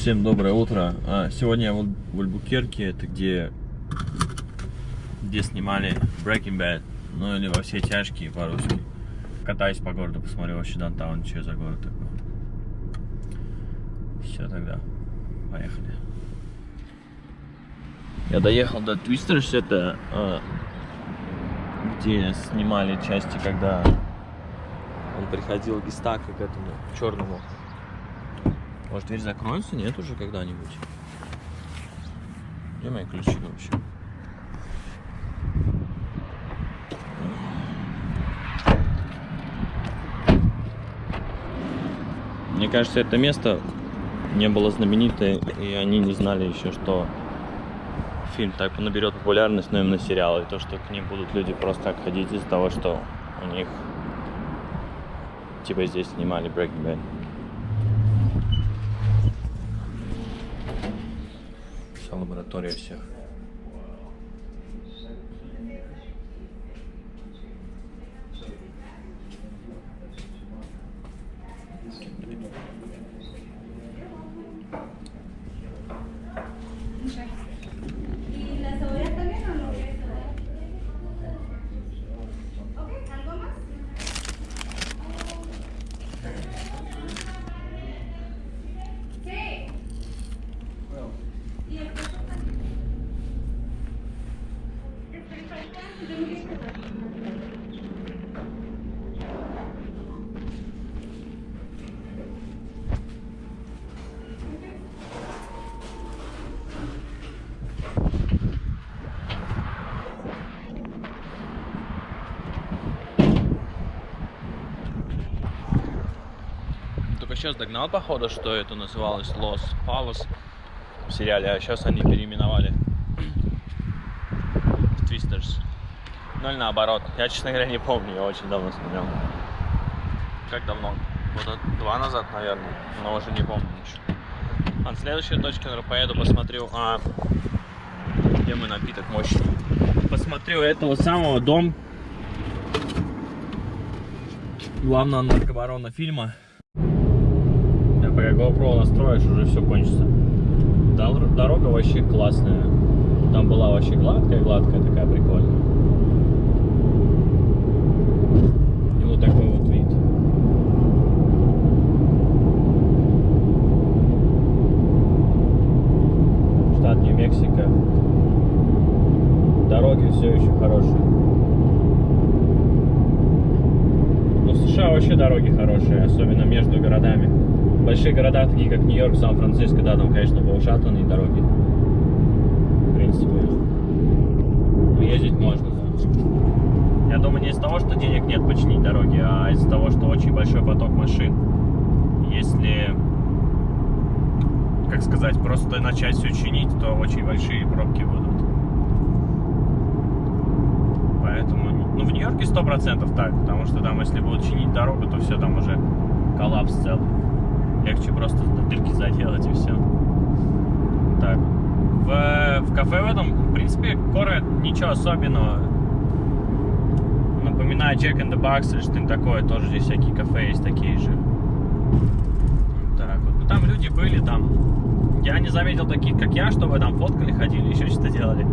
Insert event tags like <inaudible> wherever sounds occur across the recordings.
Всем доброе утро. А, сегодня я в Альбукерке, это где, где снимали Breaking Bad, ну или во все тяжкие по-русски. Катаюсь по городу, посмотрю вообще Даунтаун, что за город такой. Все тогда, поехали. Я доехал до Твистерс, это а, где снимали части, когда он приходил к Гестако, к этому черному. Может, дверь закроется? Нет уже когда-нибудь. Где мои ключи вообще? Мне кажется, это место не было знаменитое, и они не знали еще, что фильм так наберет популярность, но именно сериал, и то, что к ним будут люди просто так ходить из-за того, что у них типа здесь снимали Breaking Bad. Лаборатория всех. Сейчас догнал, походу, что это называлось Лос Палос в сериале, а сейчас они переименовали в Твистерс. Ну или наоборот. Я, честно говоря, не помню, я очень давно смотрел. Как давно? Года два назад, наверное, но уже не помню ничего. А следующая точка, наверное, поеду, посмотрю, а, где мой напиток мощный. Посмотрю этого самого дом главного наркобарона фильма. Пока GoPro настроишь, уже все кончится. Дор- Дорога вообще классная. Там была вообще гладкая, гладкая такая прикольная. И вот такой вот вид. Штат Нью-Мексико. Дороги все еще хорошие. Ну, США вообще дороги хорошие, особенно между городами. Большие города, такие как Нью-Йорк, Сан-Франциско, да, там, конечно, поушатанные дороги. В принципе. Ездить можно, да. Я думаю, не из-за того, что денег нет починить дороги, а из-за того, что очень большой поток машин. Если, как сказать, просто начать все чинить, то очень большие пробки будут. Поэтому, ну, в Нью-Йорке сто процентов так, потому что там, если будут чинить дорогу, то все, там уже коллапс целый. Легче просто дырки заделать и все. Так. В, в кафе в этом, в принципе, город ничего особенного. Напоминает Jack in the Box или что-нибудь такое. Тоже здесь всякие кафе есть такие же. Так вот. Ну, там люди были, там... Я не заметил таких, как я, чтобы там фоткали, ходили, еще что-то делали.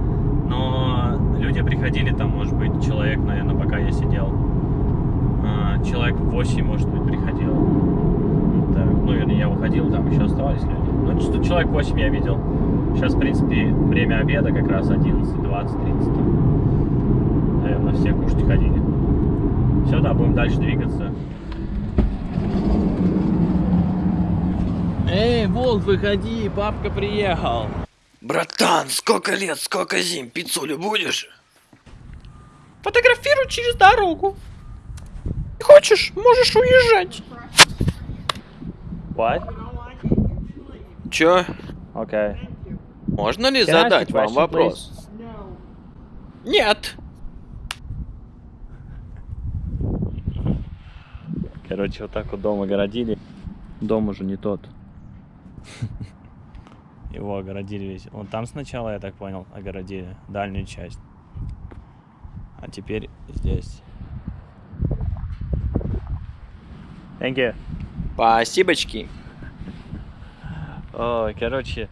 Но люди приходили, там, может быть, человек, наверное, пока я сидел. а, Человек 8, может быть, приходило. Ну, вернее, я уходил, там еще оставались люди. Ну, что человек 8 я видел. Сейчас, в принципе, время обеда как раз 11, 20, 30. там. Наверное, все кушать ходили. Все, да, будем дальше двигаться. Эй, Волк, выходи, папка приехал. Братан, сколько лет, сколько зим, пиццулю будешь? Фотографируй через дорогу. Хочешь, можешь уезжать. What? Чё? Okay. Можно ли Can задать вам question, вопрос? Нет. Короче, вот так вот дом огородили. Дом уже не тот. Его огородили весь. Вот там сначала, я так понял, огородили дальнюю часть. А теперь здесь. Thank you. Спасибочки. Ой, короче,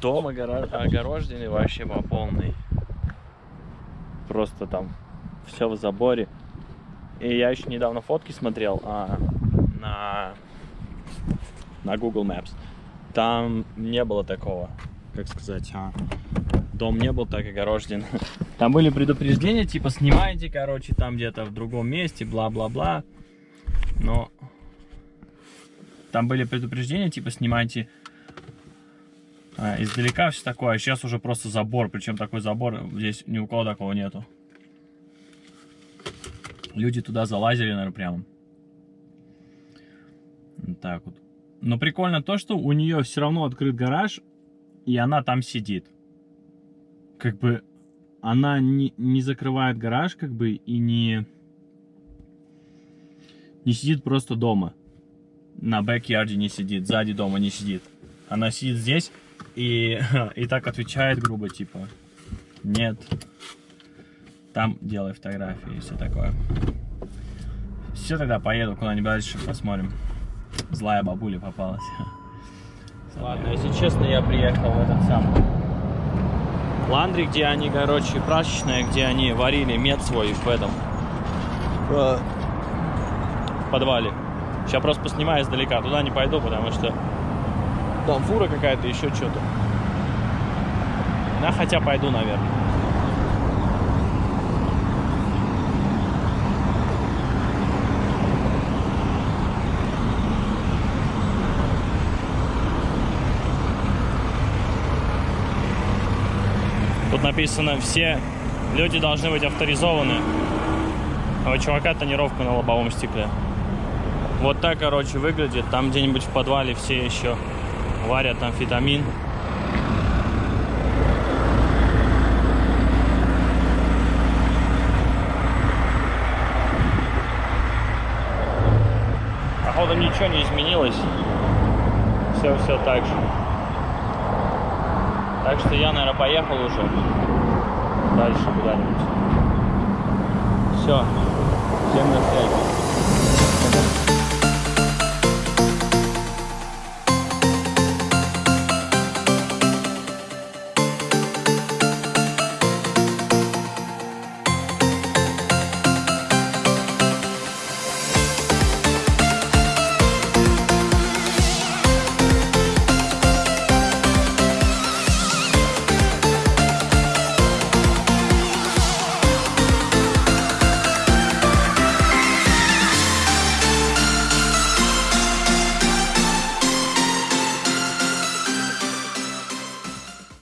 дом огоро- огороженный вообще по полной. Просто там все в заборе. И я еще недавно фотки смотрел а, на, на Google Maps. Там не было такого, как сказать, а, дом не был так огорожен. <laughs> Там были предупреждения, типа снимайте, короче, там где-то в другом месте, бла-бла-бла. Но там были предупреждения, типа снимайте а, издалека все такое, а сейчас уже просто забор, причем такой забор, здесь ни у кого такого нету. Люди туда залазили, наверное, прямо. Так вот. Но прикольно то, что у нее все равно открыт гараж, и она там сидит. Как бы она не, не закрывает гараж, как бы, и не, не сидит просто дома. На бэк-ярде не сидит, сзади дома не сидит. Она сидит здесь и, <laughs> и так отвечает грубо, типа, нет, там делай фотографии и все такое. Все, тогда поеду куда-нибудь дальше, посмотрим. Злая бабуля попалась. <laughs> Ладно, если честно, я приехал в этот самый ландри, где они, короче, прачечная, где они варили мед свой в этом э, в подвале. Сейчас просто поснимаю издалека, туда не пойду, потому что там фура какая-то, еще что-то. Да, хотя пойду, наверное. Тут написано, все люди должны быть авторизованы. А у чувака тонировка на лобовом стекле. Вот так, короче, выглядит. Там где-нибудь в подвале все еще варят амфетамин. Походу ничего не изменилось. Все, все так же. Так что я, наверное, поехал уже дальше куда-нибудь. Все. Всем на связи.